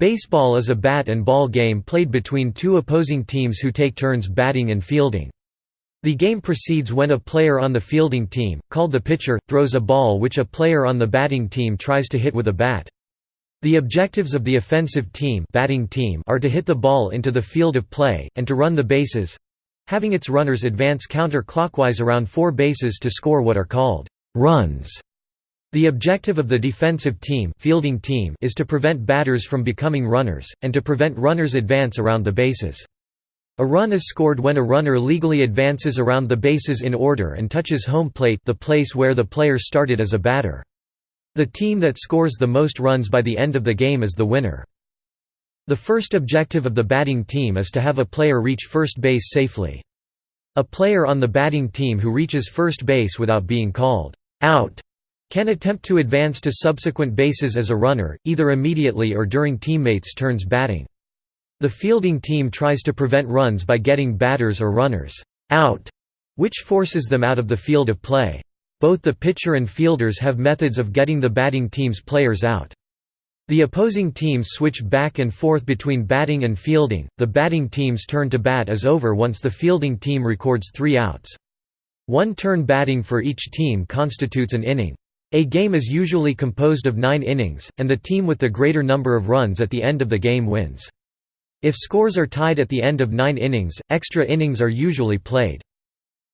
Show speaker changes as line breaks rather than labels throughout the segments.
Baseball is a bat and ball game played between two opposing teams who take turns batting and fielding. The game proceeds when a player on the fielding team, called the pitcher, throws a ball which a player on the batting team tries to hit with a bat. The objectives of the offensive team, batting team are to hit the ball into the field of play, and to run the bases—having its runners advance counter-clockwise around four bases to score what are called runs. The objective of the defensive team, fielding team is to prevent batters from becoming runners, and to prevent runners advance around the bases. A run is scored when a runner legally advances around the bases in order and touches home plate the place where the player started as a batter. The team that scores the most runs by the end of the game is the winner. The first objective of the batting team is to have a player reach first base safely. A player on the batting team who reaches first base without being called out can attempt to advance to subsequent bases as a runner, either immediately or during teammates' turns batting. The fielding team tries to prevent runs by getting batters or runners out, which forces them out of the field of play. Both the pitcher and fielders have methods of getting the batting team's players out. The opposing teams switch back and forth between batting and fielding. The batting team's turn to bat is over once the fielding team records three outs. One turn batting for each team constitutes an inning. A game is usually composed of nine innings, and the team with the greater number of runs at the end of the game wins. If scores are tied at the end of nine innings, extra innings are usually played.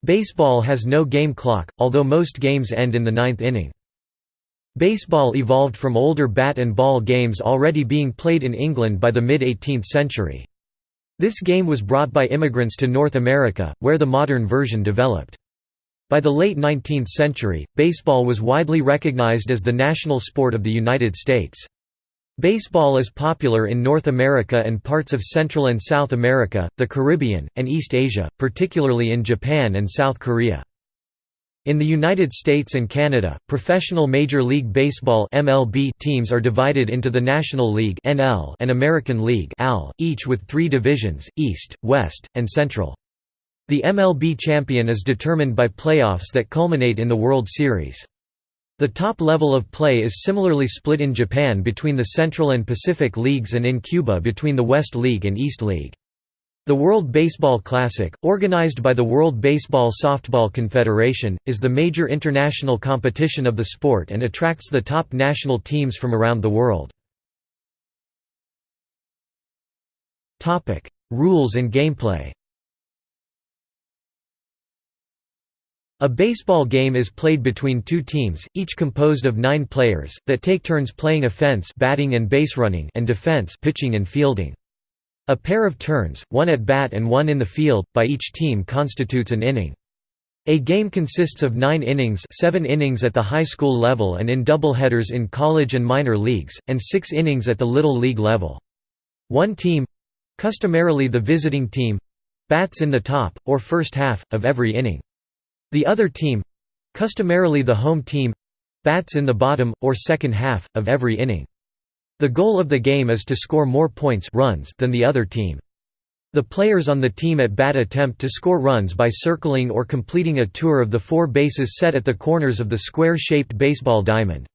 Baseball has no game clock, although most games end in the ninth inning. Baseball evolved from older bat and ball games already being played in England by the mid-18th century. This game was brought by immigrants to North America, where the modern version developed. By the late 19th century, baseball was widely recognized as the national sport of the United States. Baseball is popular in North America and parts of Central and South America, the Caribbean, and East Asia, particularly in Japan and South Korea. In the United States and Canada, professional Major League Baseball (MLB) teams are divided into the National League (NL) and American League (AL), each with 3 divisions: East, West, and Central. The MLB champion is determined by playoffs that culminate in the World Series. The top level of play is similarly split in Japan between the Central and Pacific Leagues and in Cuba between the West League and East League. The World Baseball Classic, organized by the World Baseball Softball Confederation, is the major international competition of the sport and attracts the top national teams from around the world. Rules and gameplay A baseball game is played between two teams, each composed of nine players, that take turns playing offense batting and base running and defense pitching and fielding. A pair of turns, one at bat and one in the field, by each team constitutes an inning. A game consists of nine innings seven innings at the high school level and in doubleheaders in college and minor leagues, and six innings at the Little League level. One team—customarily the visiting team—bats in the top, or first half, of every inning. The other team—customarily the home team—bats in the bottom, or second half, of every inning. The goal of the game is to score more points runs than the other team. The players on the team at bat attempt to score runs by circling or completing a tour of the four bases set at the corners of the square-shaped baseball diamond.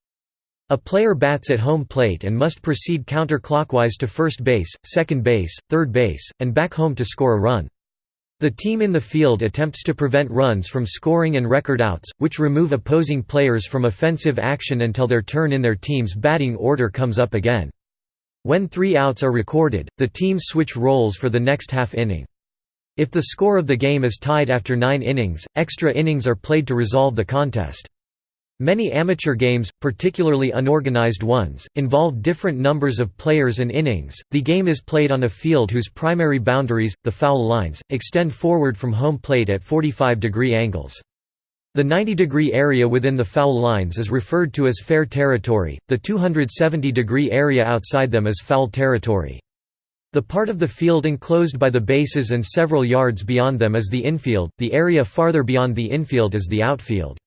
A player bats at home plate and must proceed counterclockwise to first base, second base, third base, and back home to score a run. The team in the field attempts to prevent runs from scoring and record outs, which remove opposing players from offensive action until their turn in their team's batting order comes up again. When three outs are recorded, the teams switch roles for the next half inning. If the score of the game is tied after nine innings, extra innings are played to resolve the contest. Many amateur games, particularly unorganized ones, involve different numbers of players and innings. The game is played on a field whose primary boundaries, the foul lines, extend forward from home plate at 45 degree angles. The 90 degree area within the foul lines is referred to as fair territory, the 270 degree area outside them is foul territory. The part of the field enclosed by the bases and several yards beyond them is the infield, the area farther beyond the infield is the outfield.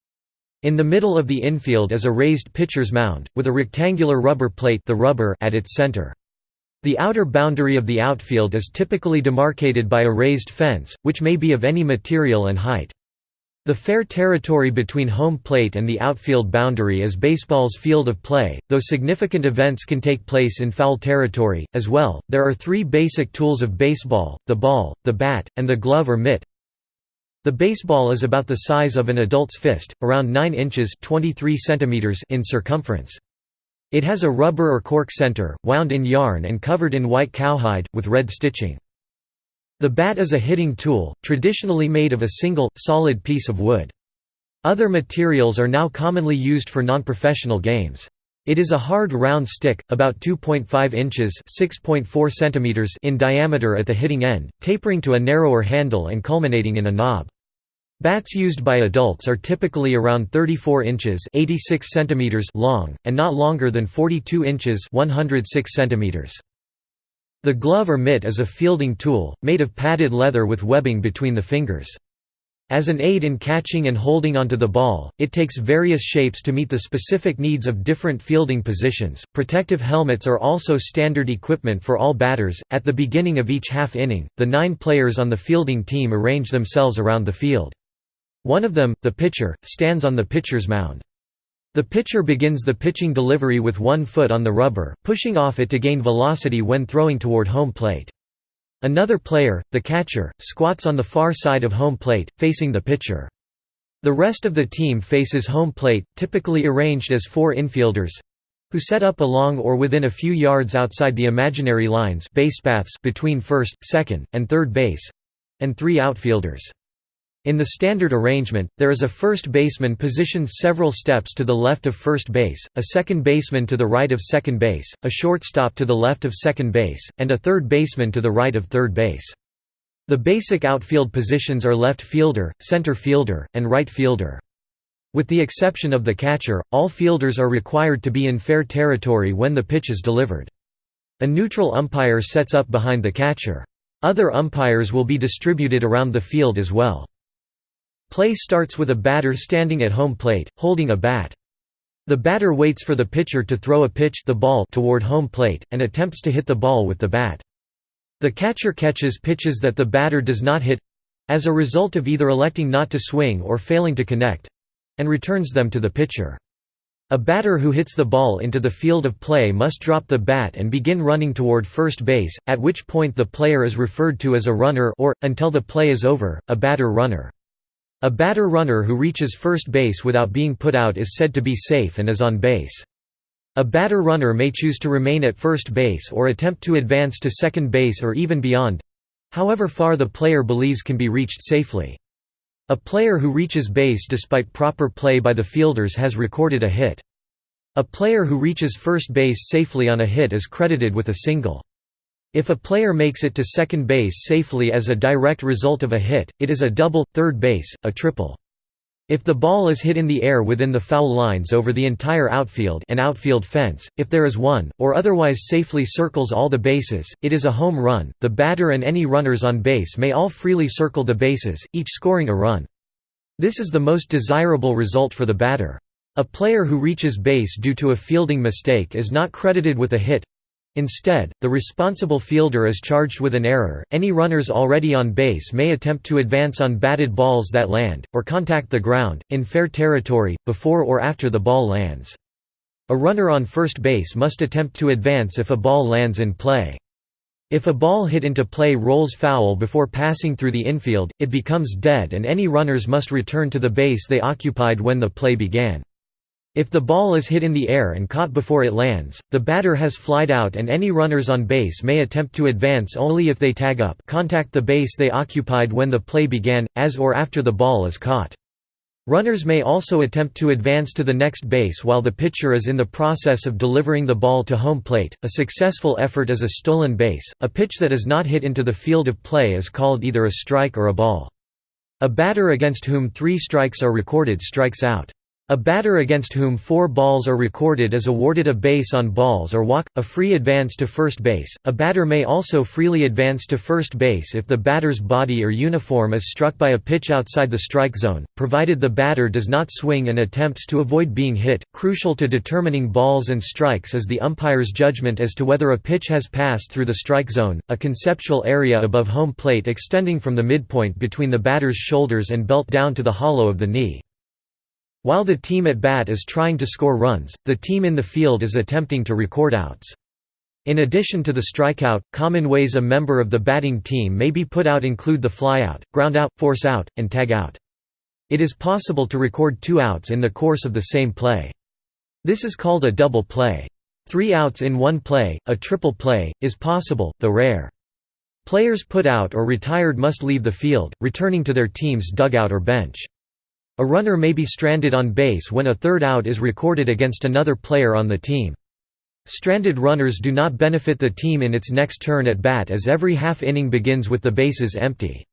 In the middle of the infield is a raised pitcher's mound, with a rectangular rubber plate the rubber at its center. The outer boundary of the outfield is typically demarcated by a raised fence, which may be of any material and height. The fair territory between home plate and the outfield boundary is baseball's field of play, though significant events can take place in foul territory, as well. There are three basic tools of baseball the ball, the bat, and the glove or mitt. The baseball is about the size of an adult's fist, around 9 inches 23 centimeters in circumference. It has a rubber or cork center, wound in yarn and covered in white cowhide, with red stitching. The bat is a hitting tool, traditionally made of a single, solid piece of wood. Other materials are now commonly used for non-professional games. It is a hard round stick, about 2.5 inches centimeters in diameter at the hitting end, tapering to a narrower handle and culminating in a knob. Bats used by adults are typically around 34 inches 86 centimeters long, and not longer than 42 inches 106 centimeters. The glove or mitt is a fielding tool, made of padded leather with webbing between the fingers. As an aid in catching and holding onto the ball, it takes various shapes to meet the specific needs of different fielding positions. Protective helmets are also standard equipment for all batters. At the beginning of each half inning, the nine players on the fielding team arrange themselves around the field. One of them, the pitcher, stands on the pitcher's mound. The pitcher begins the pitching delivery with one foot on the rubber, pushing off it to gain velocity when throwing toward home plate. Another player, the catcher, squats on the far side of home plate, facing the pitcher. The rest of the team faces home plate, typically arranged as four infielders who set up along or within a few yards outside the imaginary lines basepaths between first, second, and third base and three outfielders. In the standard arrangement, there is a first baseman positioned several steps to the left of first base, a second baseman to the right of second base, a shortstop to the left of second base, and a third baseman to the right of third base. The basic outfield positions are left fielder, center fielder, and right fielder. With the exception of the catcher, all fielders are required to be in fair territory when the pitch is delivered. A neutral umpire sets up behind the catcher. Other umpires will be distributed around the field as well. Play starts with a batter standing at home plate, holding a bat. The batter waits for the pitcher to throw a pitch the ball toward home plate, and attempts to hit the ball with the bat. The catcher catches pitches that the batter does not hit—as a result of either electing not to swing or failing to connect—and returns them to the pitcher. A batter who hits the ball into the field of play must drop the bat and begin running toward first base, at which point the player is referred to as a runner or, until the play is over, a batter-runner. A batter-runner who reaches first base without being put out is said to be safe and is on base. A batter-runner may choose to remain at first base or attempt to advance to second base or even beyond—however far the player believes can be reached safely. A player who reaches base despite proper play by the fielders has recorded a hit. A player who reaches first base safely on a hit is credited with a single. If a player makes it to second base safely as a direct result of a hit, it is a double, third base, a triple. If the ball is hit in the air within the foul lines over the entire outfield an outfield fence, if there is one, or otherwise safely circles all the bases, it is a home run. The batter and any runners on base may all freely circle the bases, each scoring a run. This is the most desirable result for the batter. A player who reaches base due to a fielding mistake is not credited with a hit, Instead, the responsible fielder is charged with an error. Any runners already on base may attempt to advance on batted balls that land, or contact the ground, in fair territory, before or after the ball lands. A runner on first base must attempt to advance if a ball lands in play. If a ball hit into play rolls foul before passing through the infield, it becomes dead and any runners must return to the base they occupied when the play began. If the ball is hit in the air and caught before it lands, the batter has flied out and any runners on base may attempt to advance only if they tag up contact the base they occupied when the play began, as or after the ball is caught. Runners may also attempt to advance to the next base while the pitcher is in the process of delivering the ball to home plate. A successful effort is a stolen base. A pitch that is not hit into the field of play is called either a strike or a ball. A batter against whom three strikes are recorded strikes out. A batter against whom four balls are recorded is awarded a base on balls or walk, a free advance to first base. A batter may also freely advance to first base if the batter's body or uniform is struck by a pitch outside the strike zone, provided the batter does not swing and attempts to avoid being hit. Crucial to determining balls and strikes is the umpire's judgment as to whether a pitch has passed through the strike zone, a conceptual area above home plate extending from the midpoint between the batter's shoulders and belt down to the hollow of the knee. While the team at bat is trying to score runs, the team in the field is attempting to record outs. In addition to the strikeout, common ways a member of the batting team may be put out include the flyout, groundout, forceout, and tagout. It is possible to record two outs in the course of the same play. This is called a double play. Three outs in one play, a triple play, is possible, though rare. Players put out or retired must leave the field, returning to their team's dugout or bench. A runner may be stranded on base when a third out is recorded against another player on the team. Stranded runners do not benefit the team in its next turn at bat as every half inning begins with the bases empty.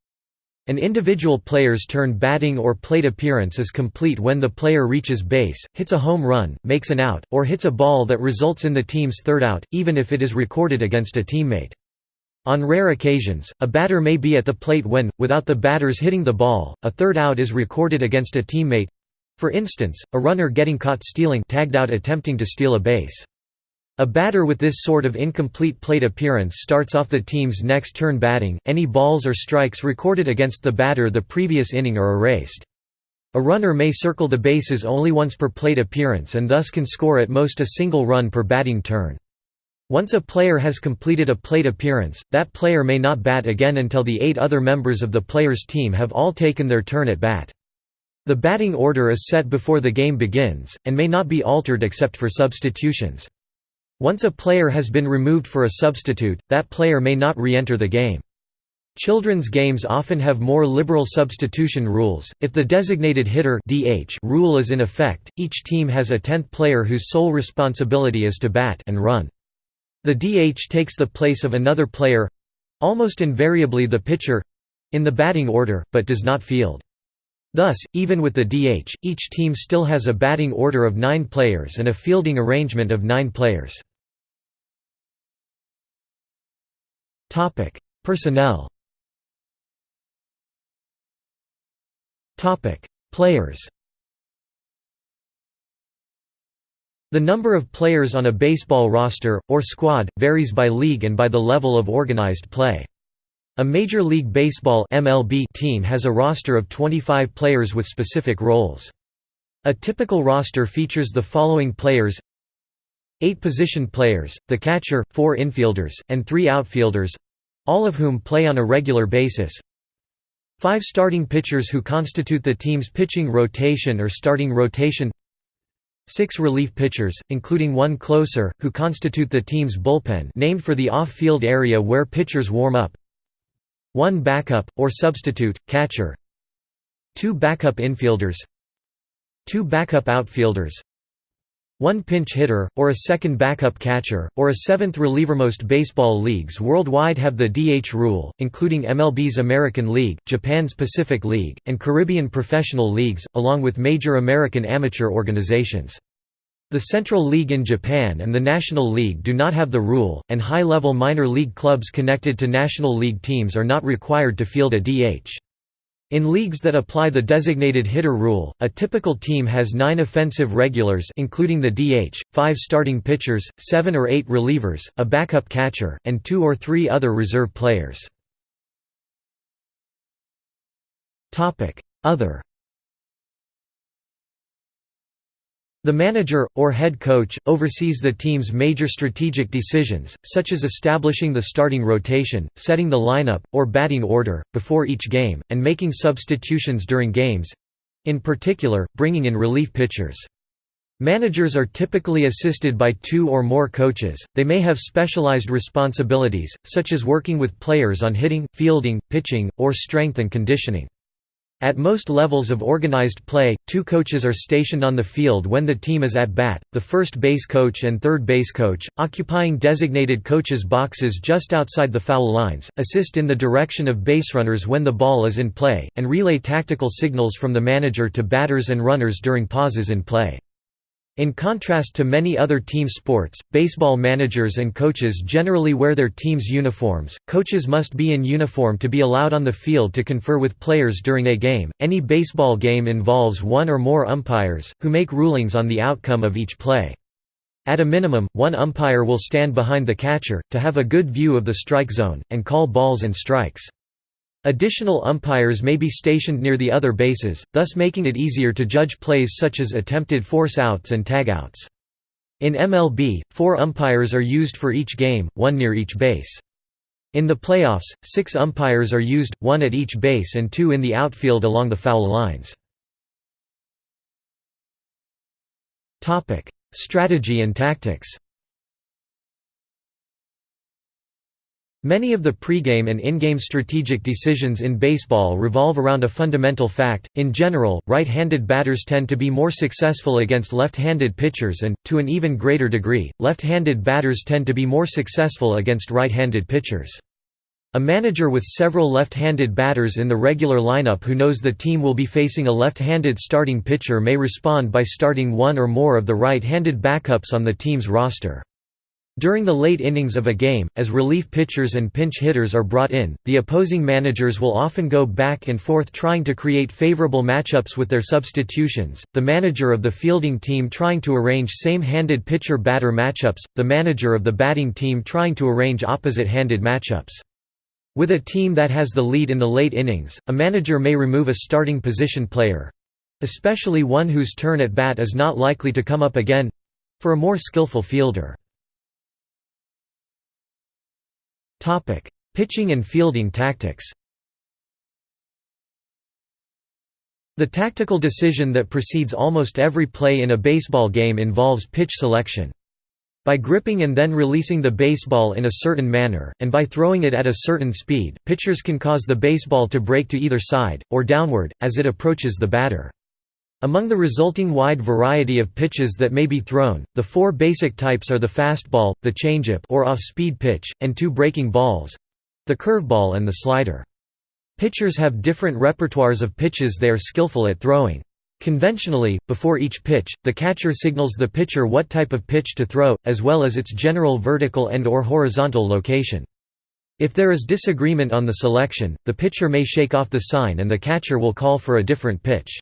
An individual player's turn batting or plate appearance is complete when the player reaches base, hits a home run, makes an out, or hits a ball that results in the team's third out, even if it is recorded against a teammate. On rare occasions, a batter may be at the plate when, without the batters hitting the ball, a third out is recorded against a teammate. For instance, a runner getting caught stealing tagged out attempting to steal a base. A batter with this sort of incomplete plate appearance starts off the team's next turn batting. Any balls or strikes recorded against the batter the previous inning are erased. A runner may circle the bases only once per plate appearance and thus can score at most a single run per batting turn. Once a player has completed a plate appearance, that player may not bat again until the eight other members of the player's team have all taken their turn at bat. The batting order is set before the game begins, and may not be altered except for substitutions. Once a player has been removed for a substitute, that player may not re-enter the game. Children's games often have more liberal substitution rules. If the designated hitter (DH) rule is in effect, each team has a 10th player whose sole responsibility is to bat and run. The DH takes the place of another player—almost invariably the pitcher—in the batting order, but does not field. Thus, even with the DH, each team still has a batting order of nine players and a fielding arrangement of nine players. Personnel Players The number of players on a baseball roster, or squad, varies by league and by the level of organized play. A Major League Baseball MLB team has a roster of 25 players with specific roles. A typical roster features the following players Eight position players, the catcher, four infielders, and three outfielders—all of whom play on a regular basis Five starting pitchers who constitute the team's pitching rotation or starting rotation Six relief pitchers, including one closer, who constitute the team's bullpen named for the off-field area where pitchers warm up. One backup, or substitute, catcher. Two backup infielders. Two backup outfielders one pinch hitter, or a second backup catcher, or a seventh reliever. Most baseball leagues worldwide have the DH rule, including MLB's American League, Japan's Pacific League, and Caribbean professional leagues, along with major American amateur organizations. The Central League in Japan and the National League do not have the rule, and high-level minor league clubs connected to National League teams are not required to field a DH. In leagues that apply the designated hitter rule, a typical team has nine offensive regulars including the DH, five starting pitchers, seven or eight relievers, a backup catcher, and two or three other reserve players. Other The manager, or head coach, oversees the team's major strategic decisions, such as establishing the starting rotation, setting the lineup, or batting order, before each game, and making substitutions during games—in particular, bringing in relief pitchers. Managers are typically assisted by two or more coaches, they may have specialized responsibilities, such as working with players on hitting, fielding, pitching, or strength and conditioning. At most levels of organized play, two coaches are stationed on the field when the team is at bat, the first base coach and third base coach, occupying designated coaches' boxes just outside the foul lines, assist in the direction of baserunners when the ball is in play, and relay tactical signals from the manager to batters and runners during pauses in play. In contrast to many other team sports, baseball managers and coaches generally wear their team's uniforms. Coaches must be in uniform to be allowed on the field to confer with players during a game. Any baseball game involves one or more umpires, who make rulings on the outcome of each play. At a minimum, one umpire will stand behind the catcher, to have a good view of the strike zone, and call balls and strikes. Additional umpires may be stationed near the other bases, thus making it easier to judge plays such as attempted force outs and tagouts. In MLB, four umpires are used for each game, one near each base. In the playoffs, six umpires are used, one at each base and two in the outfield along the foul lines. Strategy and tactics Many of the pregame and in-game strategic decisions in baseball revolve around a fundamental fact. In general, right-handed batters tend to be more successful against left-handed pitchers and, to an even greater degree, left-handed batters tend to be more successful against right-handed pitchers. A manager with several left-handed batters in the regular lineup who knows the team will be facing a left-handed starting pitcher may respond by starting one or more of the right-handed backups on the team's roster. During the late innings of a game, as relief pitchers and pinch hitters are brought in, the opposing managers will often go back and forth trying to create favorable matchups with their substitutions, the manager of the fielding team trying to arrange same-handed pitcher-batter matchups, the manager of the batting team trying to arrange opposite-handed matchups. With a team that has the lead in the late innings, a manager may remove a starting position player—especially one whose turn at bat is not likely to come up again—for a more skillful fielder. Topic: Pitching and fielding tactics. The tactical decision that precedes almost every play in a baseball game involves pitch selection. By gripping and then releasing the baseball in a certain manner, and by throwing it at a certain speed, pitchers can cause the baseball to break to either side, or downward, as it approaches the batter. Among the resulting wide variety of pitches that may be thrown, the four basic types are the fastball, the changeup or off-speed pitch, and two breaking balls—the curveball and the slider. Pitchers have different repertoires of pitches they are skillful at throwing. Conventionally, before each pitch, the catcher signals the pitcher what type of pitch to throw, as well as its general vertical and or horizontal location. If there is disagreement on the selection, the pitcher may shake off the sign and the catcher will call for a different pitch.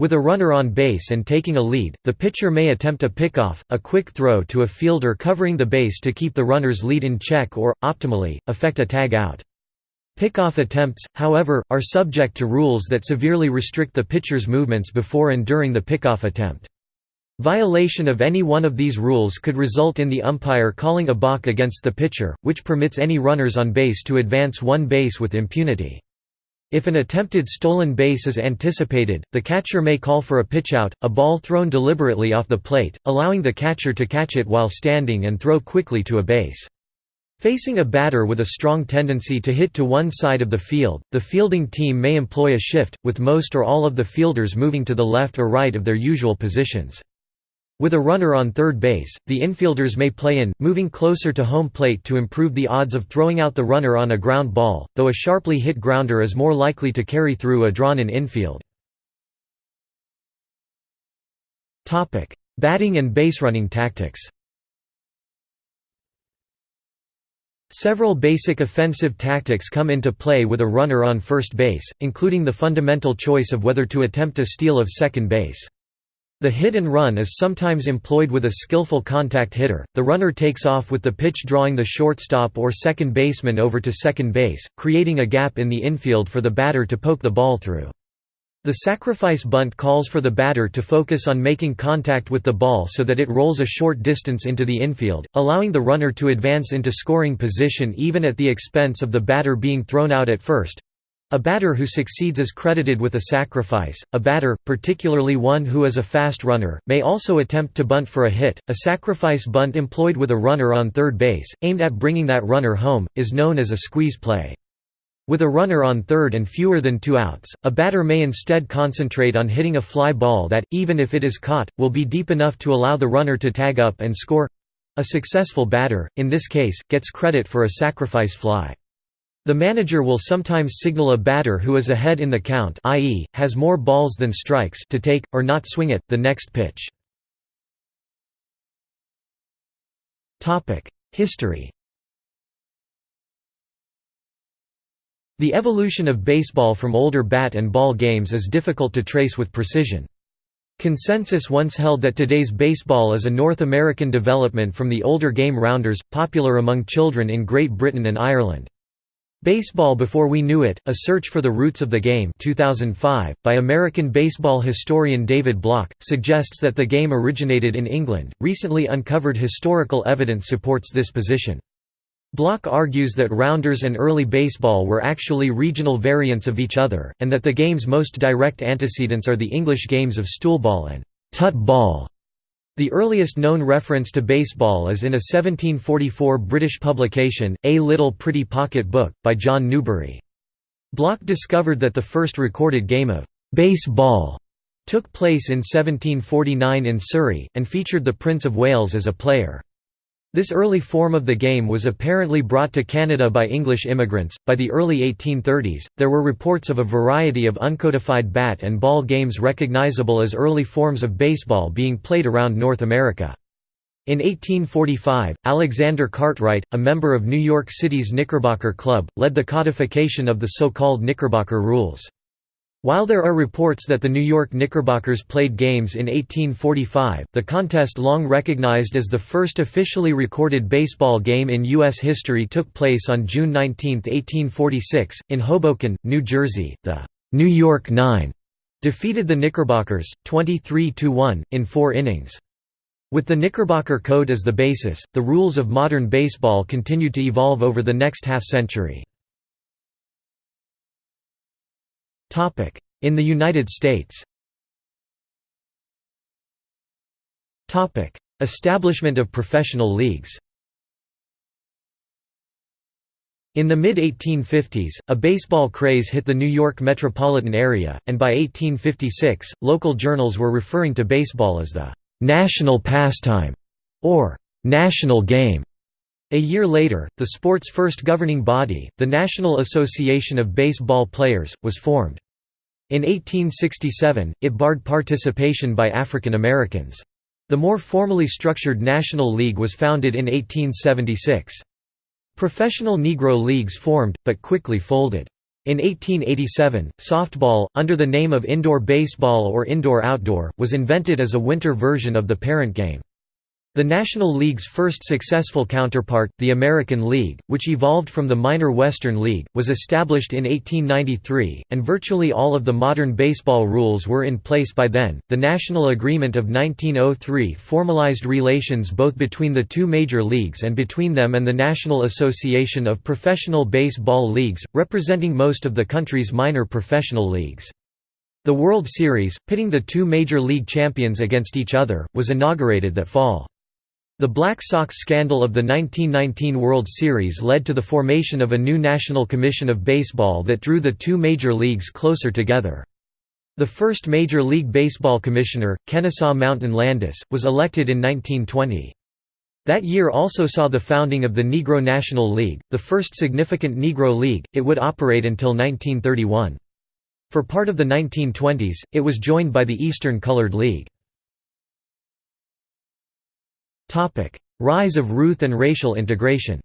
With a runner on base and taking a lead, the pitcher may attempt a pickoff, a quick throw to a fielder covering the base to keep the runner's lead in check or, optimally, effect a tag out. Pickoff attempts, however, are subject to rules that severely restrict the pitcher's movements before and during the pickoff attempt. Violation of any one of these rules could result in the umpire calling a balk against the pitcher, which permits any runners on base to advance one base with impunity. If an attempted stolen base is anticipated, the catcher may call for a pitchout, a ball thrown deliberately off the plate, allowing the catcher to catch it while standing and throw quickly to a base. Facing a batter with a strong tendency to hit to one side of the field, the fielding team may employ a shift, with most or all of the fielders moving to the left or right of their usual positions. With a runner on third base, the infielders may play in, moving closer to home plate to improve the odds of throwing out the runner on a ground ball, though a sharply hit grounder is more likely to carry through a drawn-in infield. Batting and baserunning tactics Several basic offensive tactics come into play with a runner on first base, including the fundamental choice of whether to attempt a steal of second base. The hit and run is sometimes employed with a skillful contact hitter. The runner takes off with the pitch drawing the shortstop or second baseman over to second base, creating a gap in the infield for the batter to poke the ball through. The sacrifice bunt calls for the batter to focus on making contact with the ball so that it rolls a short distance into the infield, allowing the runner to advance into scoring position even at the expense of the batter being thrown out at first. A batter who succeeds is credited with a sacrifice. A batter, particularly one who is a fast runner, may also attempt to bunt for a hit. A sacrifice bunt employed with a runner on third base, aimed at bringing that runner home, is known as a squeeze play. With a runner on third and fewer than two outs, a batter may instead concentrate on hitting a fly ball that, even if it is caught, will be deep enough to allow the runner to tag up and score. A successful batter, in this case, gets credit for a sacrifice fly. The manager will sometimes signal a batter who is ahead in the count i.e., has more balls than strikes to take, or not swing at, the next pitch. History The evolution of baseball from older bat and ball games is difficult to trace with precision. Consensus once held that today's baseball is a North American development from the older game rounders, popular among children in Great Britain and Ireland. Baseball Before We Knew It, A Search for the Roots of the Game 2005, by American baseball historian David Block, suggests that the game originated in England. Recently uncovered historical evidence supports this position. Block argues that rounders and early baseball were actually regional variants of each other, and that the game's most direct antecedents are the English games of stoolball and tut ball. The earliest known reference to baseball is in a 1744 British publication, A Little Pretty Pocket Book, by John Newbery. Block discovered that the first recorded game of baseball took place in 1749 in Surrey, and featured the Prince of Wales as a player. This early form of the game was apparently brought to Canada by English immigrants. By the early 1830s, there were reports of a variety of uncodified bat and ball games recognizable as early forms of baseball being played around North America. In 1845, Alexander Cartwright, a member of New York City's Knickerbocker Club, led the codification of the so-called Knickerbocker Rules. While there are reports that the New York Knickerbockers played games in 1845, the contest long recognized as the first officially recorded baseball game in U.S. history took place on June 19, 1846, in Hoboken, New Jersey. The New York Nine defeated the Knickerbockers, 23–1, in four innings. With the Knickerbocker Code as the basis, the rules of modern baseball continued to evolve over the next half-century. In the United States. Establishment of professional leagues. In the mid-1850s, a baseball craze hit the New York metropolitan area, and by 1856, local journals were referring to baseball as the «national pastime» or «national game». A year later, the sport's first governing body, the National Association of Baseball Players, was formed. In 1867, it barred participation by African Americans. The more formally structured National League was founded in 1876. Professional Negro leagues formed, but quickly folded. In 1887, softball, under the name of indoor baseball or indoor-outdoor, was invented as a winter version of the parent game. The National League's first successful counterpart, the American League, which evolved from the minor Western League, was established in 1893, and virtually all of the modern baseball rules were in place by then. The National Agreement of 1903 formalized relations both between the two major leagues and between them and the National Association of Professional Baseball Leagues, representing most of the country's minor professional leagues. The World Series, pitting the two major league champions against each other, was inaugurated that fall. The Black Sox scandal of the 1919 World Series led to the formation of a new National Commission of Baseball that drew the two major leagues closer together. The first Major League Baseball commissioner, Kennesaw Mountain Landis, was elected in 1920. That year also saw the founding of the Negro National League, the first significant Negro league, it would operate until 1931. For part of the 1920s, it was joined by the Eastern Colored League. Rise of Ruth and racial integration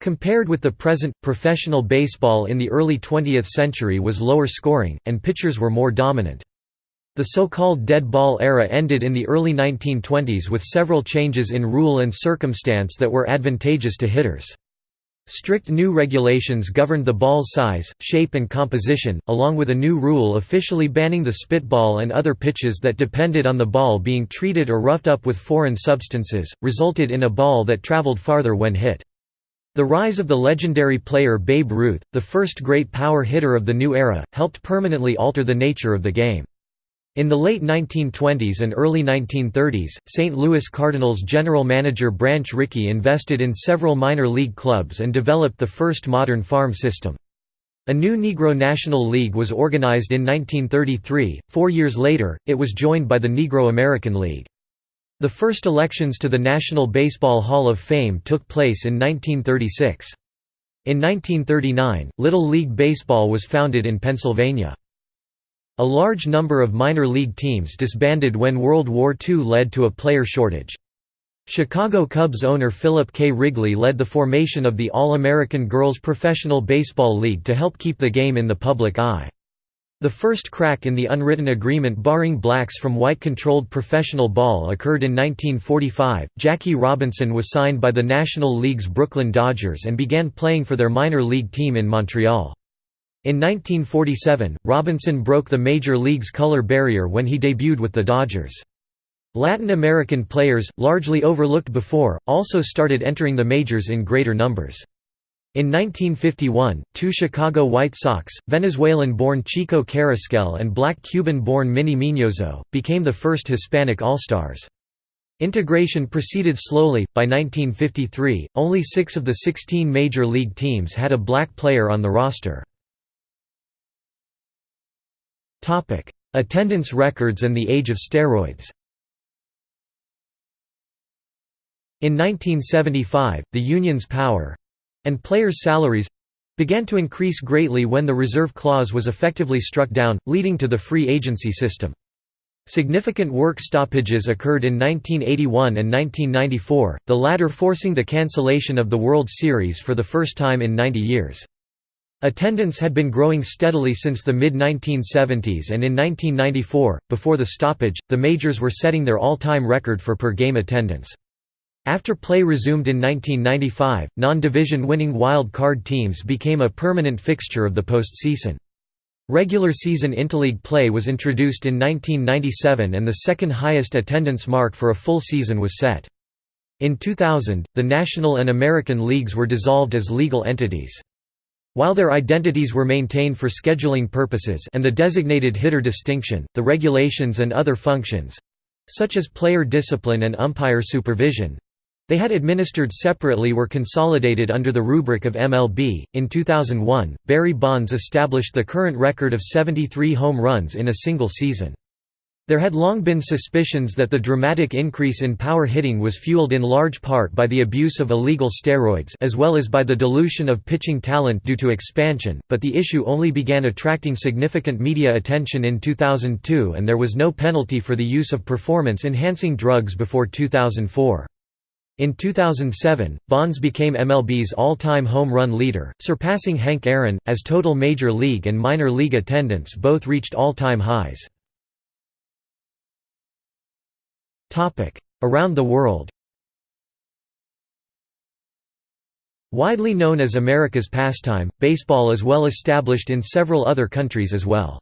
Compared with the present, professional baseball in the early 20th century was lower scoring, and pitchers were more dominant. The so-called dead ball era ended in the early 1920s with several changes in rule and circumstance that were advantageous to hitters. Strict new regulations governed the ball's size, shape and composition, along with a new rule officially banning the spitball and other pitches that depended on the ball being treated or roughed up with foreign substances, resulted in a ball that traveled farther when hit. The rise of the legendary player Babe Ruth, the first great power hitter of the new era, helped permanently alter the nature of the game. In the late 1920s and early 1930s, St. Louis Cardinals general manager Branch Rickey invested in several minor league clubs and developed the first modern farm system. A new Negro National League was organized in 1933, four years later, it was joined by the Negro American League. The first elections to the National Baseball Hall of Fame took place in 1936. In 1939, Little League Baseball was founded in Pennsylvania. A large number of minor league teams disbanded when World War II led to a player shortage. Chicago Cubs owner Philip K. Wrigley led the formation of the All-American Girls Professional Baseball League to help keep the game in the public eye. The first crack in the unwritten agreement barring blacks from white-controlled professional ball occurred in 1945. Jackie Robinson was signed by the National League's Brooklyn Dodgers and began playing for their minor league team in Montreal. In 1947, Robinson broke the Major League's color barrier when he debuted with the Dodgers. Latin American players, largely overlooked before, also started entering the majors in greater numbers. In 1951, two Chicago White Sox, Venezuelan-born Chico Carrasquel and black Cuban-born Minnie Miñoso, became the first Hispanic All-Stars. Integration proceeded slowly. By 1953, only six of the 16 major league teams had a black player on the roster. Topic: Attendance records and the age of steroids. In 1975, the union's power and players' salaries began to increase greatly when the reserve clause was effectively struck down, leading to the free agency system. Significant work stoppages occurred in 1981 and 1994, the latter forcing the cancellation of the World Series for the first time in 90 years. Attendance had been growing steadily since the mid-1970s and in 1994, before the stoppage, the majors were setting their all-time record for per-game attendance. After play resumed in 1995, non-division winning wild card teams became a permanent fixture of the postseason. Regular season interleague play was introduced in 1997 and the second highest attendance mark for a full season was set. In 2000, the National and American Leagues were dissolved as legal entities. While their identities were maintained for scheduling purposes and the designated hitter distinction, the regulations and other functions—such as player discipline and umpire supervision, they had administered separately were consolidated under the rubric of MLB. In 2001, Barry Bonds established the current record of 73 home runs in a single season. There had long been suspicions that the dramatic increase in power hitting was fueled in large part by the abuse of illegal steroids as well as by the dilution of pitching talent due to expansion, but the issue only began attracting significant media attention in 2002 and there was no penalty for the use of performance-enhancing drugs before 2004. In 2007, Bonds became MLB's all-time home run leader, surpassing Hank Aaron, as total major league and minor league attendance both reached all-time highs. Around the world Widely known as America's pastime, baseball is well established in several other countries as well.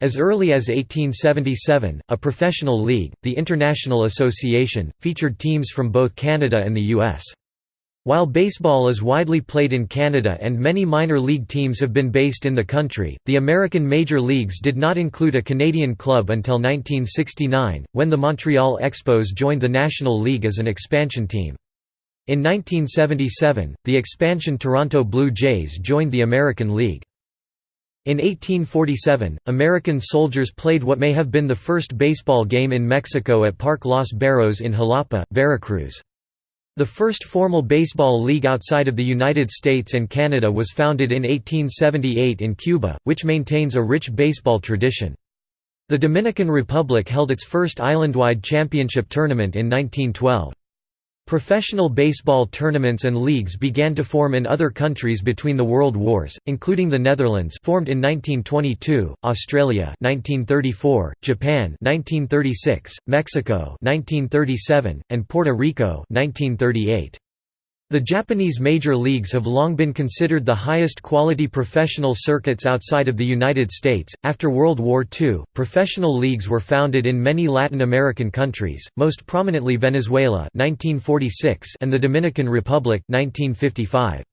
As early as 1877, a professional league, the International Association, featured teams from both Canada and the U.S. While baseball is widely played in Canada and many minor league teams have been based in the country, the American major leagues did not include a Canadian club until 1969, when the Montreal Expos joined the National League as an expansion team. In 1977, the expansion Toronto Blue Jays joined the American League. In 1847, American soldiers played what may have been the first baseball game in Mexico at Parque Los Berros in Jalapa, Veracruz. The first formal baseball league outside of the United States and Canada was founded in 1878 in Cuba, which maintains a rich baseball tradition. The Dominican Republic held its first island-wide championship tournament in 1912. Professional baseball tournaments and leagues began to form in other countries between the World Wars, including the Netherlands formed in 1922, Australia 1934, Japan 1936, Mexico 1937, and Puerto Rico 1938. The Japanese major leagues have long been considered the highest quality professional circuits outside of the United States. After World War II, professional leagues were founded in many Latin American countries, most prominently Venezuela (1946) and the Dominican Republic (1955).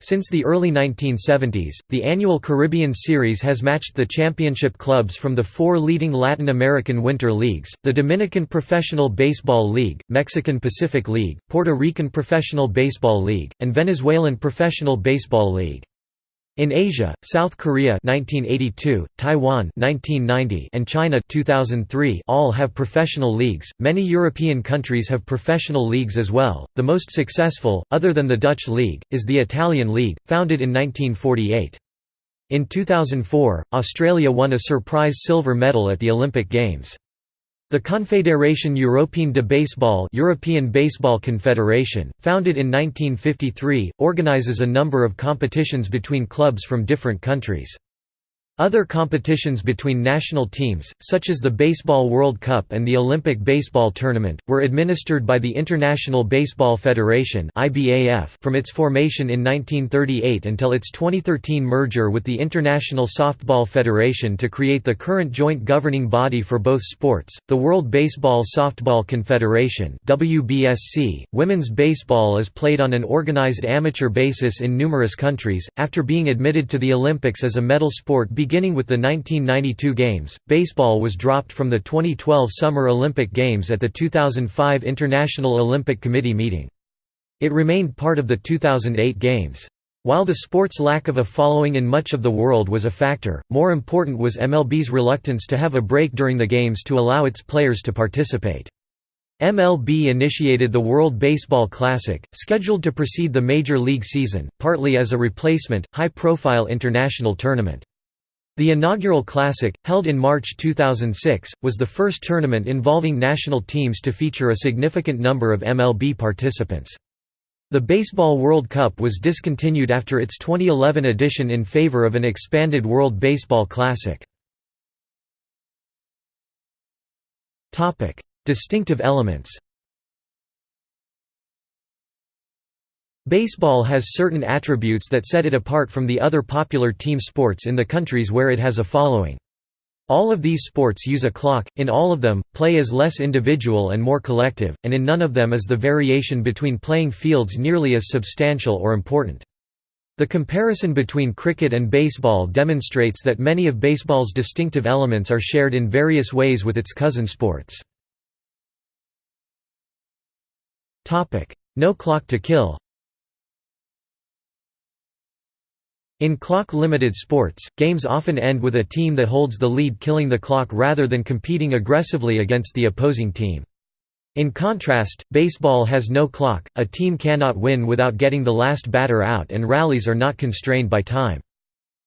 Since the early 1970s, the annual Caribbean Series has matched the championship clubs from the four leading Latin American winter leagues, the Dominican Professional Baseball League, Mexican Pacific League, Puerto Rican Professional Baseball League, and Venezuelan Professional Baseball League. In Asia, South Korea 1982, Taiwan 1990, and China 2003 all have professional leagues. Many European countries have professional leagues as well. The most successful, other than the Dutch league, is the Italian league, founded in 1948. In 2004, Australia won a surprise silver medal at the Olympic Games. The Confédération Européenne de Baseball European Baseball Confederation, founded in 1953, organizes a number of competitions between clubs from different countries. Other competitions between national teams, such as the Baseball World Cup and the Olympic Baseball Tournament, were administered by the International Baseball Federation from its formation in 1938 until its 2013 merger with the International Softball Federation to create the current joint governing body for both sports, the World Baseball Softball Confederation. .Women's baseball is played on an organized amateur basis in numerous countries, after being admitted to the Olympics as a medal sport Beginning with the 1992 Games, baseball was dropped from the 2012 Summer Olympic Games at the 2005 International Olympic Committee meeting. It remained part of the 2008 Games. While the sport's lack of a following in much of the world was a factor, more important was MLB's reluctance to have a break during the Games to allow its players to participate. MLB initiated the World Baseball Classic, scheduled to precede the Major League season, partly as a replacement, high-profile international tournament. The inaugural Classic, held in March 2006, was the first tournament involving national teams to feature a significant number of MLB participants. The Baseball World Cup was discontinued after its 2011 edition in favor of an expanded World Baseball Classic. Distinctive elements Baseball has certain attributes that set it apart from the other popular team sports in the countries where it has a following. All of these sports use a clock, in all of them, play is less individual and more collective, and in none of them is the variation between playing fields nearly as substantial or important. The comparison between cricket and baseball demonstrates that many of baseball's distinctive elements are shared in various ways with its cousin sports. No clock to kill In clock-limited sports, games often end with a team that holds the lead killing the clock rather than competing aggressively against the opposing team. In contrast, baseball has no clock, a team cannot win without getting the last batter out and rallies are not constrained by time.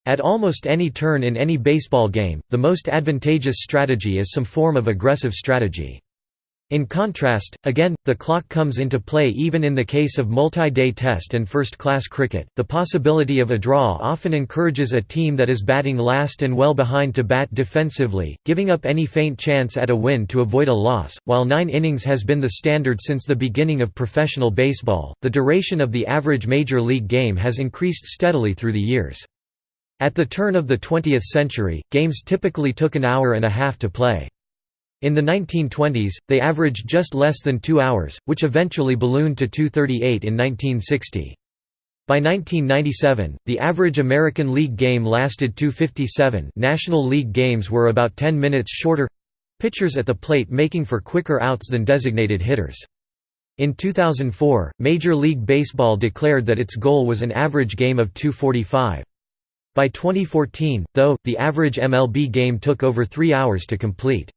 At almost any turn in any baseball game, the most advantageous strategy is some form of aggressive strategy. In contrast, again, the clock comes into play even in the case of multi-day test and first-class cricket. The possibility of a draw often encourages a team that is batting last and well behind to bat defensively, giving up any faint chance at a win to avoid a loss. While 9 innings has been the standard since the beginning of professional baseball, the duration of the average major league game has increased steadily through the years. At the turn of the 20th century, games typically took an hour and a half to play. In the 1920s, they averaged just less than two hours, which eventually ballooned to 238 in 1960. By 1997, the average American League game lasted 257 National League games were about 10 minutes shorter—pitchers at the plate making for quicker outs than designated hitters. In 2004, Major League Baseball declared that its goal was an average game of 245. By 2014, though, the average MLB game took over three hours to complete.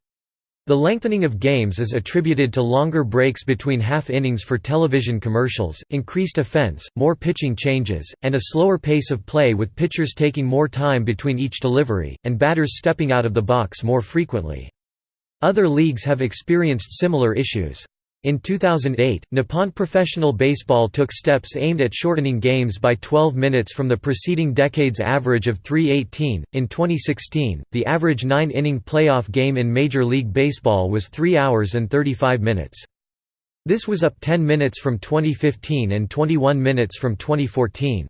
The lengthening of games is attributed to longer breaks between half innings for television commercials, increased offense, more pitching changes, and a slower pace of play with pitchers taking more time between each delivery, and batters stepping out of the box more frequently. Other leagues have experienced similar issues. In 2008, Nippon Professional Baseball took steps aimed at shortening games by 12 minutes from the preceding decade's average of 318. In 2016, the average nine inning playoff game in Major League Baseball was 3 hours and 35 minutes. This was up 10 minutes from 2015 and 21 minutes from 2014.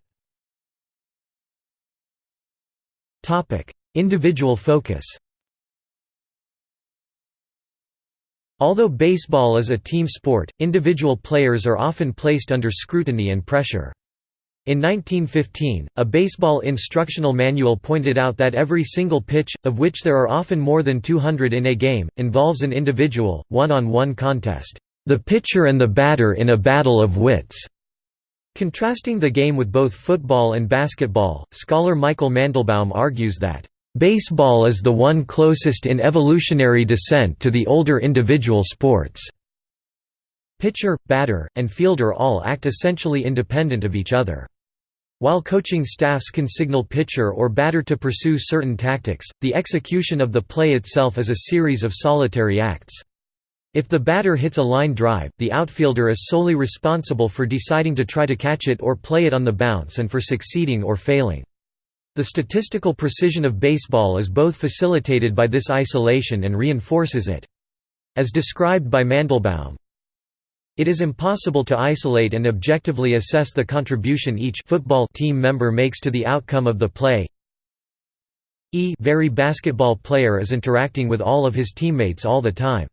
Individual focus Although baseball is a team sport, individual players are often placed under scrutiny and pressure. In 1915, a baseball instructional manual pointed out that every single pitch, of which there are often more than 200 in a game, involves an individual, one-on-one -on -one contest, "...the pitcher and the batter in a battle of wits." Contrasting the game with both football and basketball, scholar Michael Mandelbaum argues that, "...baseball is the one closest in evolutionary descent to the older individual sports." Pitcher, batter, and fielder all act essentially independent of each other. While coaching staffs can signal pitcher or batter to pursue certain tactics, the execution of the play itself is a series of solitary acts. If the batter hits a line drive, the outfielder is solely responsible for deciding to try to catch it or play it on the bounce and for succeeding or failing. The statistical precision of baseball is both facilitated by this isolation and reinforces it. As described by Mandelbaum, it is impossible to isolate and objectively assess the contribution each football team member makes to the outcome of the play. E very basketball player is interacting with all of his teammates all the time.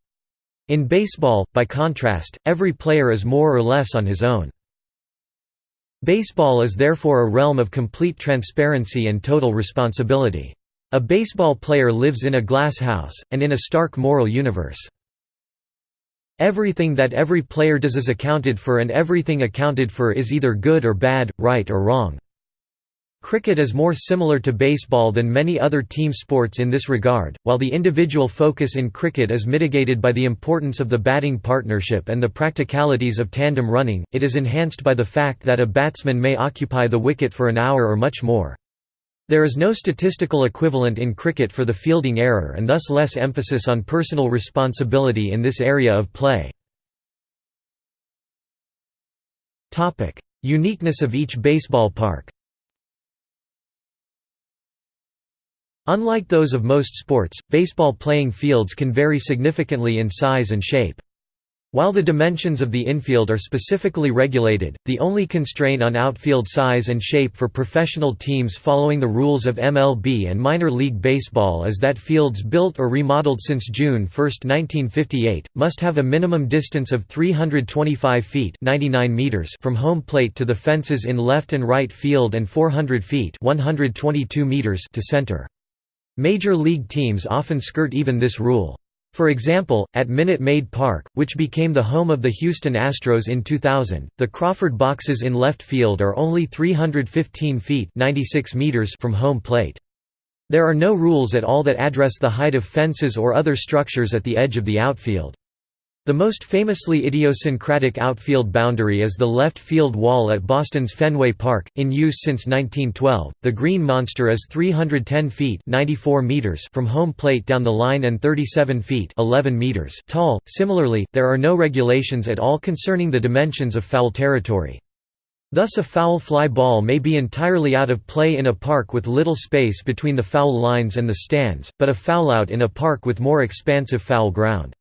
In baseball, by contrast, every player is more or less on his own. Baseball is therefore a realm of complete transparency and total responsibility. A baseball player lives in a glass house, and in a stark moral universe. Everything that every player does is accounted for and everything accounted for is either good or bad, right or wrong. Cricket is more similar to baseball than many other team sports in this regard, while the individual focus in cricket is mitigated by the importance of the batting partnership and the practicalities of tandem running, it is enhanced by the fact that a batsman may occupy the wicket for an hour or much more. There is no statistical equivalent in cricket for the fielding error and thus less emphasis on personal responsibility in this area of play. Uniqueness of each baseball park Unlike those of most sports, baseball playing fields can vary significantly in size and shape. While the dimensions of the infield are specifically regulated, the only constraint on outfield size and shape for professional teams following the rules of MLB and minor league baseball is that fields built or remodeled since June 1, 1958, must have a minimum distance of 325 feet 99 meters from home plate to the fences in left and right field and 400 feet 122 meters to center. Major league teams often skirt even this rule. For example, at Minute Maid Park, which became the home of the Houston Astros in 2000, the Crawford boxes in left field are only 315 feet 96 meters from home plate. There are no rules at all that address the height of fences or other structures at the edge of the outfield. The most famously idiosyncratic outfield boundary is the left field wall at Boston's Fenway Park, in use since 1912. The Green Monster is 310 feet (94 meters) from home plate down the line and 37 feet (11 meters) tall. Similarly, there are no regulations at all concerning the dimensions of foul territory. Thus a foul fly ball may be entirely out of play in a park with little space between the foul lines and the stands, but a foul out in a park with more expansive foul ground.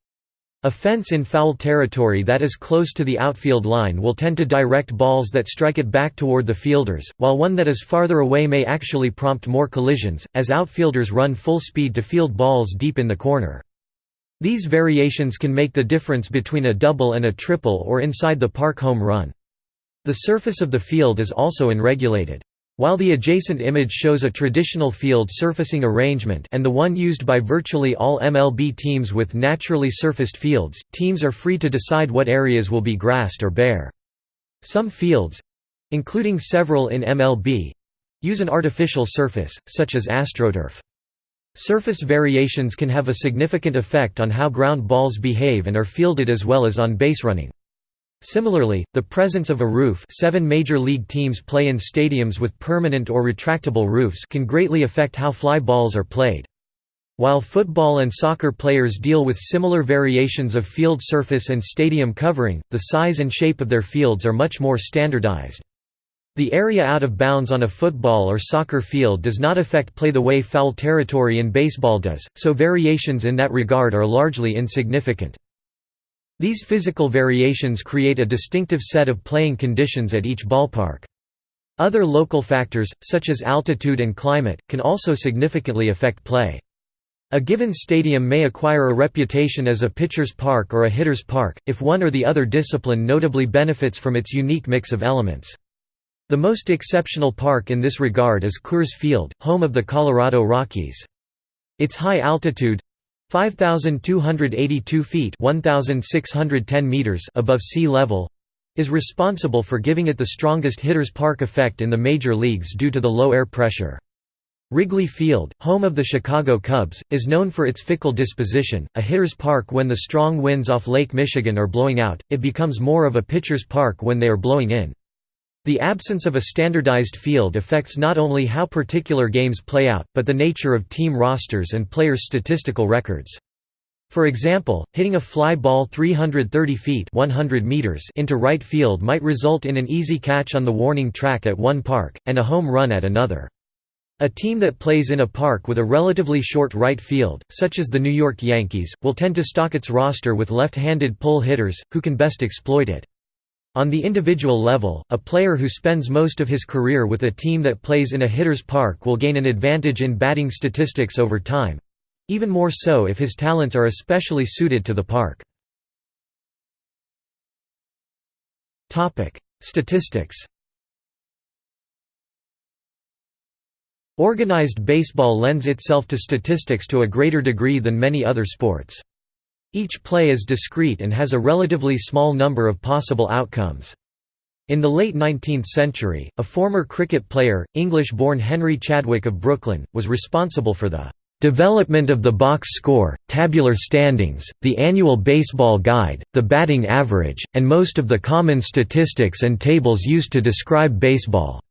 A fence in foul territory that is close to the outfield line will tend to direct balls that strike it back toward the fielders, while one that is farther away may actually prompt more collisions, as outfielders run full speed to field balls deep in the corner. These variations can make the difference between a double and a triple or inside the park home run. The surface of the field is also unregulated. While the adjacent image shows a traditional field surfacing arrangement and the one used by virtually all MLB teams with naturally surfaced fields, teams are free to decide what areas will be grassed or bare. Some fields—including several in MLB—use an artificial surface, such as AstroTurf. Surface variations can have a significant effect on how ground balls behave and are fielded as well as on base running. Similarly, the presence of a roof seven major league teams play in stadiums with permanent or retractable roofs can greatly affect how fly balls are played. While football and soccer players deal with similar variations of field surface and stadium covering, the size and shape of their fields are much more standardized. The area out of bounds on a football or soccer field does not affect play the way foul territory in baseball does, so variations in that regard are largely insignificant. These physical variations create a distinctive set of playing conditions at each ballpark. Other local factors, such as altitude and climate, can also significantly affect play. A given stadium may acquire a reputation as a pitcher's park or a hitter's park, if one or the other discipline notably benefits from its unique mix of elements. The most exceptional park in this regard is Coors Field, home of the Colorado Rockies. Its high altitude 5,282 feet 1,610 meters above sea level is responsible for giving it the strongest hitter's park effect in the major leagues due to the low air pressure. Wrigley Field, home of the Chicago Cubs, is known for its fickle disposition, a hitter's park when the strong winds off Lake Michigan are blowing out, it becomes more of a pitcher's park when they are blowing in. The absence of a standardized field affects not only how particular games play out, but the nature of team rosters and players' statistical records. For example, hitting a fly ball 330 feet 100 meters into right field might result in an easy catch on the warning track at one park, and a home run at another. A team that plays in a park with a relatively short right field, such as the New York Yankees, will tend to stock its roster with left-handed pull hitters, who can best exploit it. On the individual level, a player who spends most of his career with a team that plays in a hitter's park will gain an advantage in batting statistics over time—even more so if his talents are especially suited to the park. Statistics Organized baseball lends itself to statistics to a greater degree than many other sports. Each play is discrete and has a relatively small number of possible outcomes. In the late 19th century, a former cricket player, English-born Henry Chadwick of Brooklyn, was responsible for the development of the box score, tabular standings, the annual baseball guide, the batting average, and most of the common statistics and tables used to describe baseball."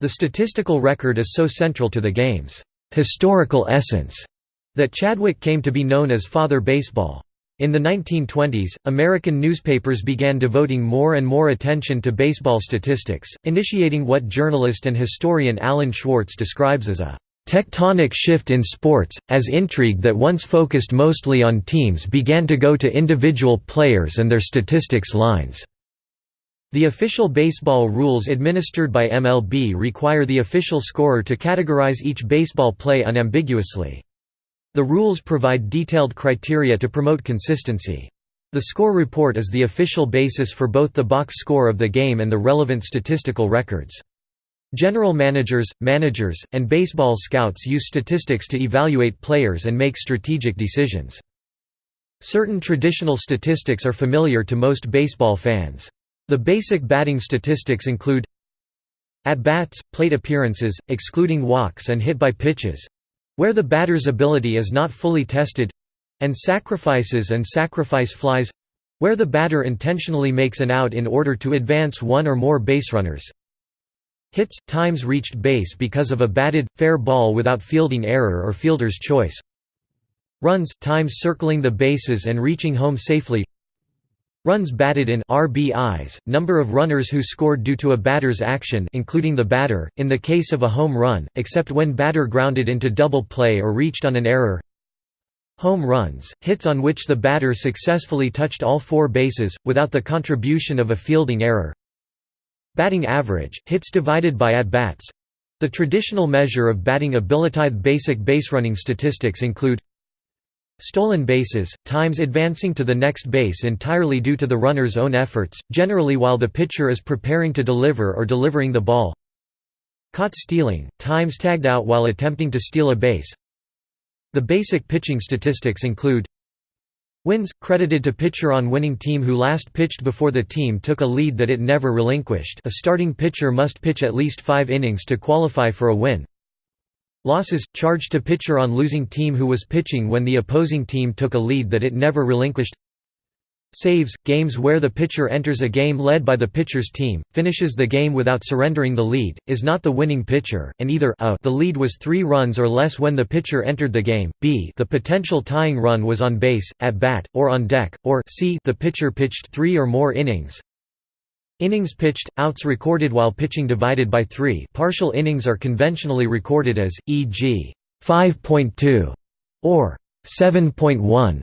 The statistical record is so central to the game's historical essence that Chadwick came to be known as Father Baseball. In the 1920s, American newspapers began devoting more and more attention to baseball statistics, initiating what journalist and historian Alan Schwarz describes as a tectonic shift in sports, as intrigue that once focused mostly on teams began to go to individual players and their statistics lines. The official baseball rules administered by MLB require the official scorer to categorize each baseball play unambiguously. The rules provide detailed criteria to promote consistency. The score report is the official basis for both the box score of the game and the relevant statistical records. General managers, managers, and baseball scouts use statistics to evaluate players and make strategic decisions. Certain traditional statistics are familiar to most baseball fans. The basic batting statistics include at-bats, plate appearances, excluding walks and hit by pitches, where the batter's ability is not fully tested and sacrifices and sacrifice flies where the batter intentionally makes an out in order to advance one or more base runners. Hits – times reached base because of a batted, fair ball without fielding error or fielder's choice Runs – times circling the bases and reaching home safely Runs batted in RBIs, number of runners who scored due to a batter's action including the batter, in the case of a home run, except when batter grounded into double play or reached on an error Home runs, hits on which the batter successfully touched all four bases, without the contribution of a fielding error Batting average, hits divided by at-bats the traditional measure of batting ability. Basic baserunning statistics include Stolen bases, times advancing to the next base entirely due to the runner's own efforts, generally while the pitcher is preparing to deliver or delivering the ball. Caught stealing, times tagged out while attempting to steal a base. The basic pitching statistics include Wins, credited to pitcher on winning team who last pitched before the team took a lead that it never relinquished a starting pitcher must pitch at least five innings to qualify for a win Losses, charged to pitcher on losing team who was pitching when the opposing team took a lead that it never relinquished. Saves, games where the pitcher enters a game led by the pitcher's team, finishes the game without surrendering the lead, is not the winning pitcher, and either a the lead was three runs or less when the pitcher entered the game, b the potential tying run was on base, at bat, or on deck, or c the pitcher pitched three or more innings, Innings pitched, outs recorded while pitching divided by 3 partial innings are conventionally recorded as, e.g. 5.2 or 7.1,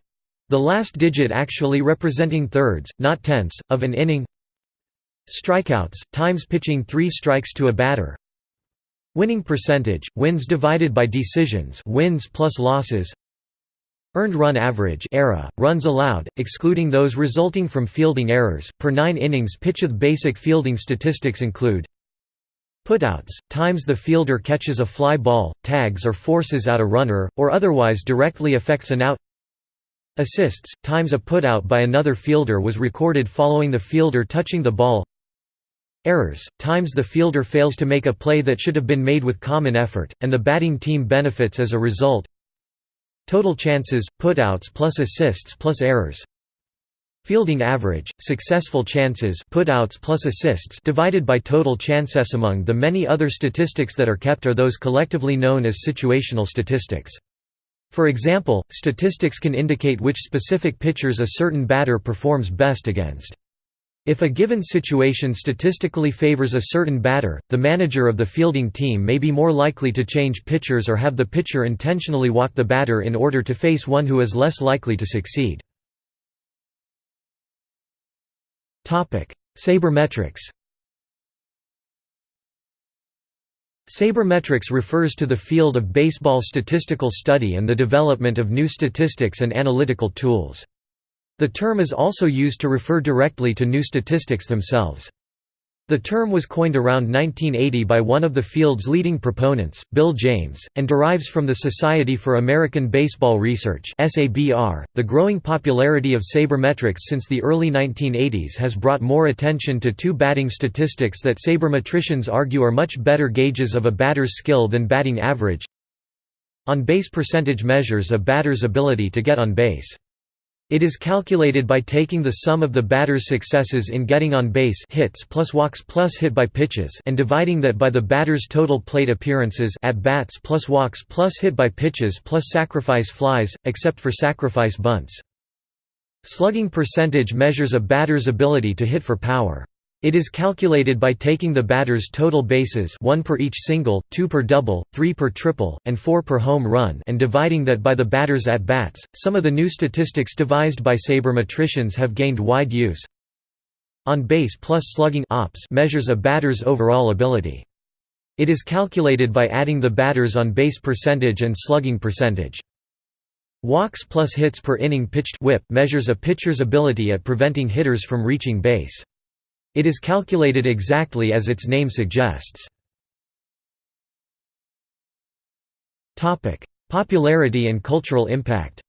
the last digit actually representing thirds, not tenths, of an inning. Strikeouts, times pitching three strikes to a batter. Winning percentage, wins divided by decisions wins plus losses Earned run average era, runs allowed, excluding those resulting from fielding errors, per 9 innings pitched basic fielding statistics include Putouts, times the fielder catches a fly ball, tags or forces out a runner, or otherwise directly affects an out Assists, times a putout by another fielder was recorded following the fielder touching the ball Errors, times the fielder fails to make a play that should have been made with common effort, and the batting team benefits as a result Total chances, putouts plus assists plus errors Fielding average, successful chances putouts plus assists divided by total chances among the many other statistics that are kept are those collectively known as situational statistics. For example, statistics can indicate which specific pitchers a certain batter performs best against. If a given situation statistically favors a certain batter, the manager of the fielding team may be more likely to change pitchers or have the pitcher intentionally walk the batter in order to face one who is less likely to succeed. Sabermetrics Sabermetrics refers to the field of baseball statistical study and the development of new statistics and analytical tools. The term is also used to refer directly to new statistics themselves. The term was coined around 1980 by one of the field's leading proponents, Bill James, and derives from the Society for American Baseball Research. The growing popularity of sabermetrics since the early 1980s has brought more attention to two batting statistics that sabermetricians argue are much better gauges of a batter's skill than batting average. On base percentage measures a batter's ability to get on base. It is calculated by taking the sum of the batter's successes in getting on base hits plus walks plus hit by pitches and dividing that by the batter's total plate appearances at bats plus walks plus hit by pitches plus sacrifice flies, except for sacrifice bunts. Slugging percentage measures a batter's ability to hit for power. It is calculated by taking the batter's total bases 1 per each single, 2 per double, 3 per triple, and 4 per home run and dividing that by the batter's at-bats. Some of the new statistics devised by sabermetricians have gained wide use. On base plus slugging ops measures a batter's overall ability. It is calculated by adding the batter's on base percentage and slugging percentage. Walks plus hits per inning pitched whip measures a pitcher's ability at preventing hitters from reaching base. It is calculated exactly as its name suggests. Popularity and cultural impact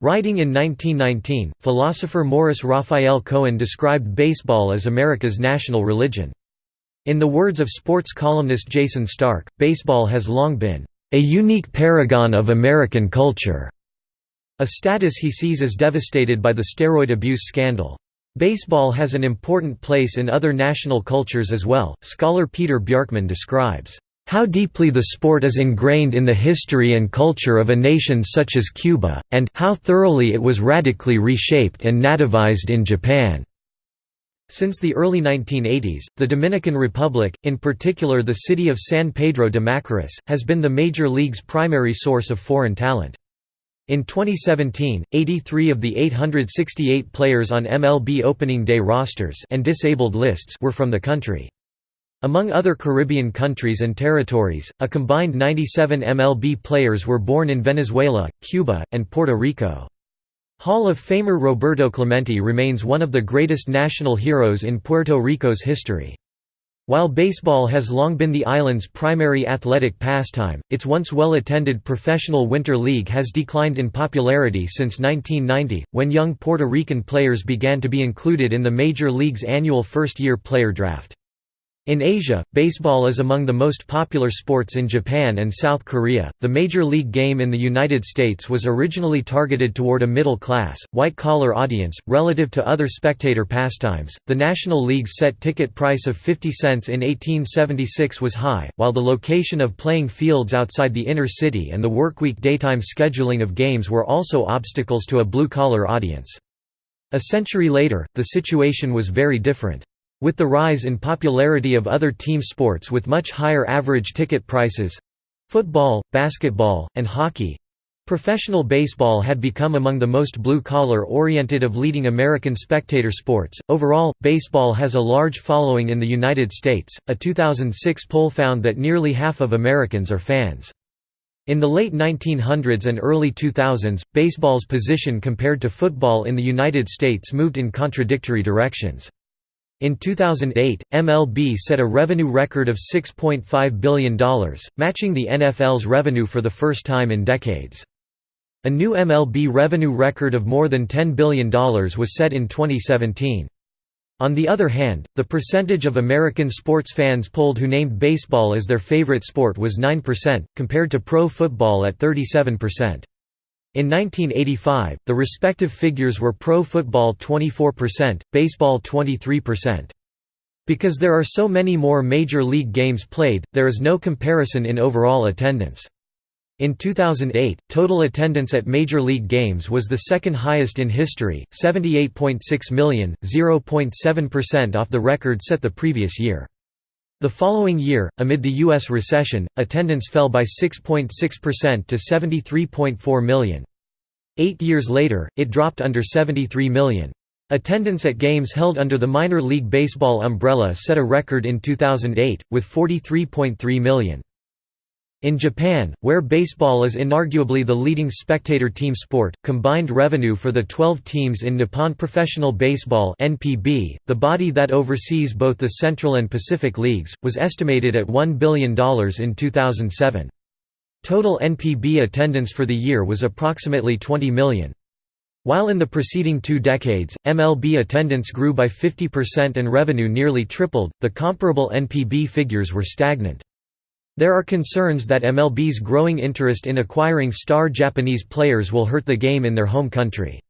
Writing in 1919, philosopher Morris Raphael Cohen described baseball as America's national religion. In the words of sports columnist Jayson Stark, baseball has long been, "...a unique paragon of American culture." A status he sees as devastated by the steroid abuse scandal. Baseball has an important place in other national cultures as well. Scholar Peter Bjarkman describes how deeply the sport is ingrained in the history and culture of a nation such as Cuba, and how thoroughly it was radically reshaped and nativized in Japan. Since the early 1980s, the Dominican Republic, in particular the city of San Pedro de Macorís, has been the major league's primary source of foreign talent. In 2017, 83 of the 868 players on MLB opening day rosters and disabled lists were from the country. Among other Caribbean countries and territories, a combined 97 MLB players were born in Venezuela, Cuba, and Puerto Rico. Hall of Famer Roberto Clemente remains one of the greatest national heroes in Puerto Rico's history. While baseball has long been the island's primary athletic pastime, its once well-attended professional winter league has declined in popularity since 1990, when young Puerto Rican players began to be included in the Major League's annual first-year player draft. In Asia, baseball is among the most popular sports in Japan and South Korea. The Major League game in the United States was originally targeted toward a middle class, white collar audience, relative to other spectator pastimes. The National League's set ticket price of 50 cents in 1876 was high, while the location of playing fields outside the inner city and the workweek daytime scheduling of games were also obstacles to a blue collar audience. A century later, the situation was very different. With the rise in popularity of other team sports with much higher average ticket prices—football, basketball, and hockey—professional baseball had become among the most blue-collar oriented of leading American spectator sports. Overall, baseball has a large following in the United States. A 2006 poll found that nearly half of Americans are fans. In the late 1900s and early 2000s, baseball's position compared to football in the United States moved in contradictory directions. In 2008, MLB set a revenue record of $6.5 billion, matching the NFL's revenue for the first time in decades. A new MLB revenue record of more than $10 billion was set in 2017. On the other hand, the percentage of American sports fans polled who named baseball as their favorite sport was 9%, compared to pro football at 37%. In 1985, the respective figures were pro football 24%, baseball 23%. Because there are so many more major league games played, there is no comparison in overall attendance. In 2008, total attendance at major league games was the second highest in history, 78.6 million, 0.7% off the record set the previous year. The following year, amid the U.S. recession, attendance fell by 6.6% to 73.4 million. Eight years later, it dropped under 73 million. Attendance at games held under the minor league baseball umbrella set a record in 2008, with 43.3 million. In Japan, where baseball is inarguably the leading spectator team sport, combined revenue for the 12 teams in Nippon Professional Baseball (NPB), the body that oversees both the Central and Pacific Leagues, was estimated at $1 billion in 2007. Total NPB attendance for the year was approximately 20 million. While in the preceding two decades, MLB attendance grew by 50% and revenue nearly tripled, the comparable NPB figures were stagnant. There are concerns that MLB's growing interest in acquiring star Japanese players will hurt the game in their home country.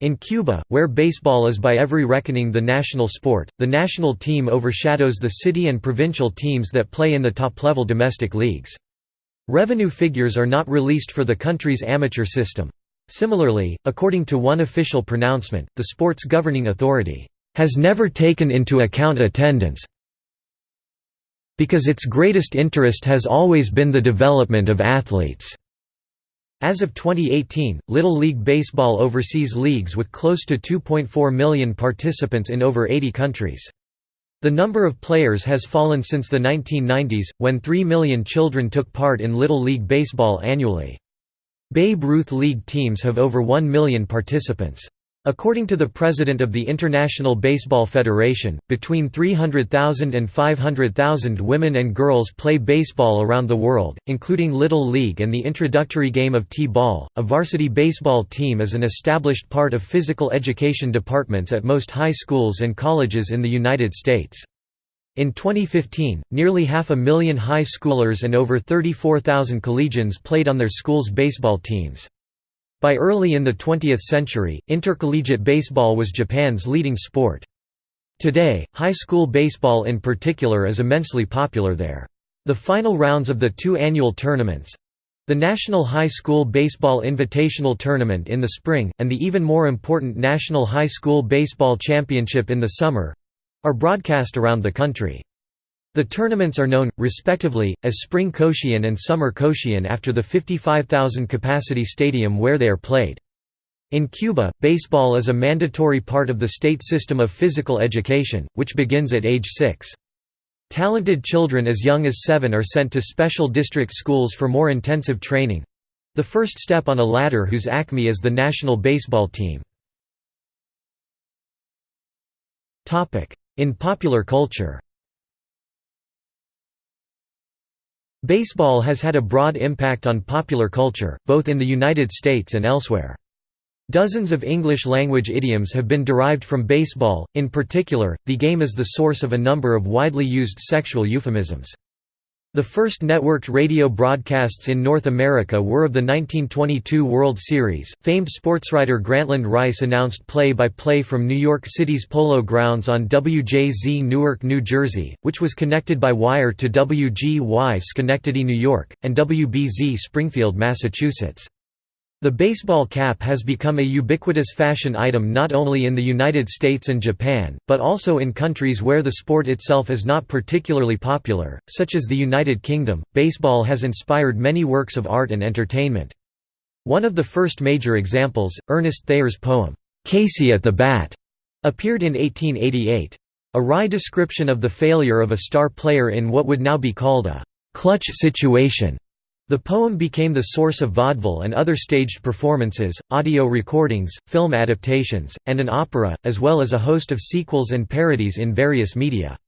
In Cuba, where baseball is by every reckoning the national sport, the national team overshadows the city and provincial teams that play in the top-level domestic leagues. Revenue figures are not released for the country's amateur system. Similarly, according to one official pronouncement, the sport's governing authority has never taken into account attendance, because its greatest interest has always been the development of athletes. As of 2018, Little League Baseball oversees leagues with close to 2.4 million participants in over 80 countries. The number of players has fallen since the 1990s, when 3 million children took part in Little League Baseball annually. Babe Ruth League teams have over 1 million participants. According to the president of the International Baseball Federation, between 300,000 and 500,000 women and girls play baseball around the world, including Little League and the introductory game of T-ball. A varsity baseball team is an established part of physical education departments at most high schools and colleges in the United States. In 2015, nearly half a million high schoolers and over 34,000 collegians played on their schools' baseball teams. By early in the 20th century, intercollegiate baseball was Japan's leading sport. Today, high school baseball in particular is immensely popular there. The final rounds of the two annual tournaments—the National High School Baseball Invitational Tournament in the spring, and the even more important National High School Baseball Championship in the summer—are broadcast around the country. The tournaments are known, respectively, as Spring Koshien and Summer Koshien after the 55,000-capacity stadium where they are played. In Cuba, baseball is a mandatory part of the state system of physical education, which begins at age 6. Talented children as young as 7 are sent to special district schools for more intensive training—the first step on a ladder whose acme is the national baseball team. In popular culture Baseball has had a broad impact on popular culture, both in the United States and elsewhere. Dozens of English-language idioms have been derived from baseball, in particular, the game is the source of a number of widely used sexual euphemisms. The first networked radio broadcasts in North America were of the 1922 World Series. Famed sportswriter Grantland Rice announced play by play from New York City's Polo Grounds on WJZ Newark, New Jersey, which was connected by wire to WGY Schenectady, New York, and WBZ Springfield, Massachusetts. The baseball cap has become a ubiquitous fashion item not only in the United States and Japan, but also in countries where the sport itself is not particularly popular, such as the United Kingdom. Baseball has inspired many works of art and entertainment. One of the first major examples, Ernest Thayer's poem, Casey at the Bat, appeared in 1888. A wry description of the failure of a star player in what would now be called a clutch situation The poem became the source of vaudeville and other staged performances, audio recordings, film adaptations, and an opera, as well as a host of sequels and parodies in various media.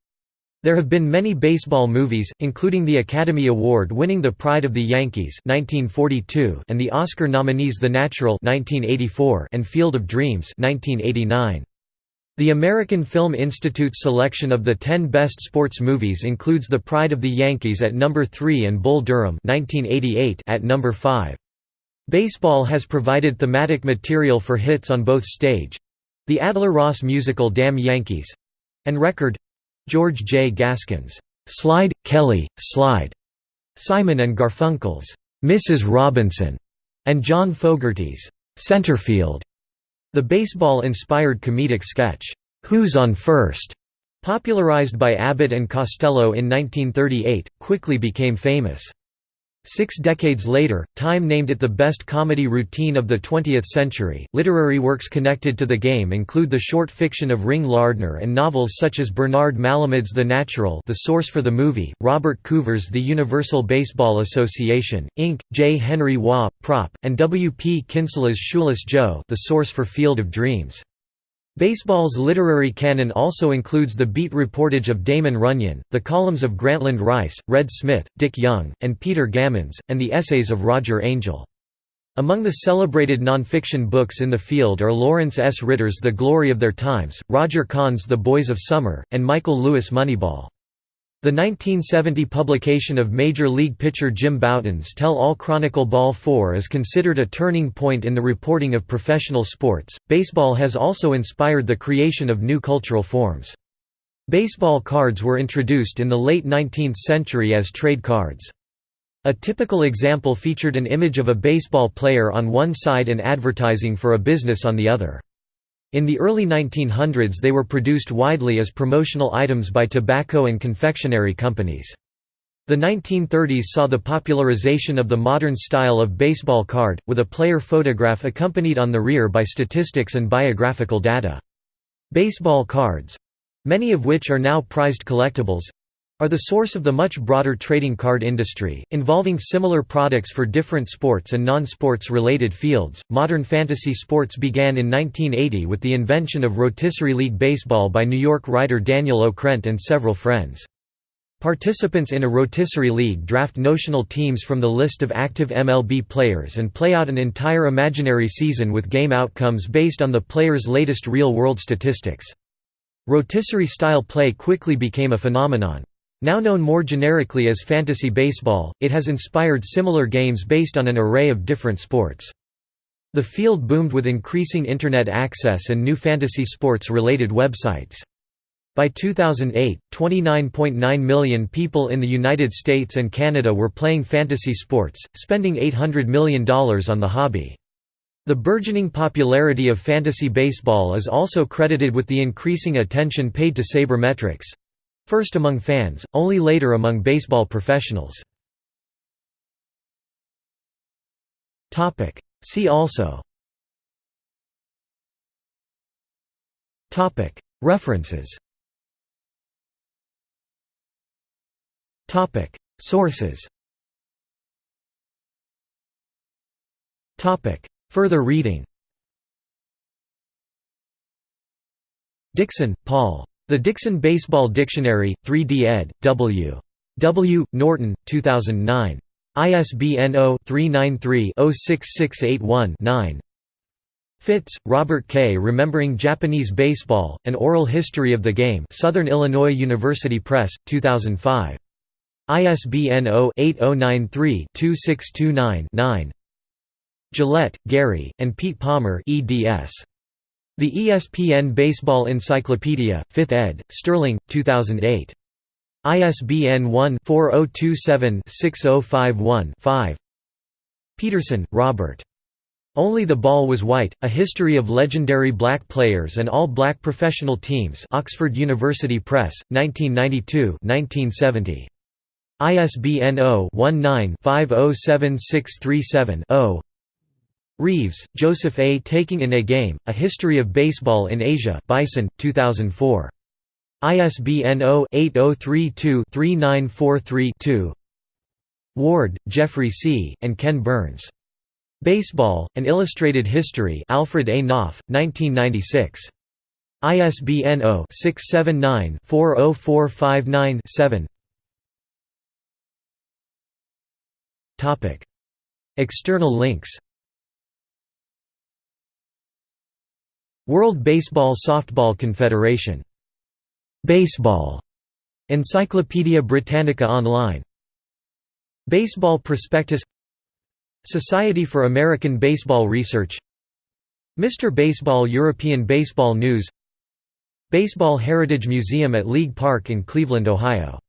There have been many baseball movies, including the Academy Award-winning The Pride of the Yankees (1942) and the Oscar nominees The Natural (1984) and Field of Dreams (1989). The American Film Institute's selection of the 10 best sports movies includes The Pride of the Yankees at number 3 and Bull Durham 1988 at number 5. Baseball has provided thematic material for hits on both stage—the Adler-Ross musical Damn Yankees—and record—George J. Gaskin's "'Slide, Kelly, Slide", Simon and Garfunkel's "'Mrs. Robinson", and John Fogerty's "'Centerfield". The baseball-inspired comedic sketch, "'Who's on First? popularized by Abbott and Costello in 1938, quickly became famous. Six decades later, Time named it the best comedy routine of the 20th century. Literary works connected to the game include the short fiction of Ring Lardner and novels such as Bernard Malamud's The Natural, the source for the movie, Robert Coover's The Universal Baseball Association, Inc., J. Henry Waugh, Prop, and W. P. Kinsella's Shoeless Joe, the source for Field of Dreams. Baseball's literary canon also includes the beat reportage of Damon Runyon, the columns of Grantland Rice, Red Smith, Dick Young, and Peter Gammons, and the essays of Roger Angell. Among the celebrated nonfiction books in the field are Lawrence S. Ritter's The Glory of Their Times, Roger Kahn's The Boys of Summer, and Michael Lewis' Moneyball. The 1970 publication of Major League pitcher Jim Bouton's Tell All Chronicle Ball 4 is considered a turning point in the reporting of professional sports. Baseball has also inspired the creation of new cultural forms. Baseball cards were introduced in the late 19th century as trade cards. A typical example featured an image of a baseball player on one side and advertising for a business on the other. In the early 1900s they were produced widely as promotional items by tobacco and confectionery companies. The 1930s saw the popularization of the modern style of baseball card, with a player photograph accompanied on the rear by statistics and biographical data. Baseball cards—many of which are now prized collectibles, are the source of the much broader trading card industry, involving similar products for different sports and non-sports related fields. Modern fantasy sports began in 1980 with the invention of rotisserie league baseball by New York writer Daniel Okrent and several friends. Participants in a rotisserie league draft notional teams from the list of active MLB players and play out an entire imaginary season with game outcomes based on the player's latest real-world statistics. Rotisserie-style play quickly became a phenomenon. Now known more generically as fantasy baseball, it has inspired similar games based on an array of different sports. The field boomed with increasing Internet access and new fantasy sports-related websites. By 2008, 29.9 million people in the United States and Canada were playing fantasy sports, spending $800 million on the hobby. The burgeoning popularity of fantasy baseball is also credited with the increasing attention paid to sabermetrics, First among fans, only later among baseball professionals. See also. References. Sources. Further reading. Dickson, Paul. The Dickson Baseball Dictionary, 3D ed., W. W. Norton, 2009. ISBN 0-393-06681-9 Fitts, Robert K. Remembering Japanese Baseball, An Oral History of the Game Southern Illinois University Press, 2005. ISBN 0-8093-2629-9 Gillette, Gary, and Pete Palmer eds. The ESPN Baseball Encyclopedia, 5th ed., Sterling, 2008. ISBN 1-4027-6051-5 Peterson, Robert. Only the Ball Was White, A History of Legendary Black Players and All-Black Professional Teams Oxford University Press, 1992-1970. ISBN 0-19-507637-0 Reaves, Joseph A. Taking in a Game, A History of Baseball in Asia Bison, 2004. ISBN 0-8032-3943-2 Ward, Geoffrey C., and Ken Burns. Baseball, An Illustrated History Alfred A. Knopf, 1996. ISBN 0-679-40459-7 External links World Baseball Softball Confederation. Baseball. Encyclopædia Britannica Online. Baseball Prospectus Society for American Baseball Research Mr. Baseball European Baseball News Baseball Heritage Museum at League Park in Cleveland, Ohio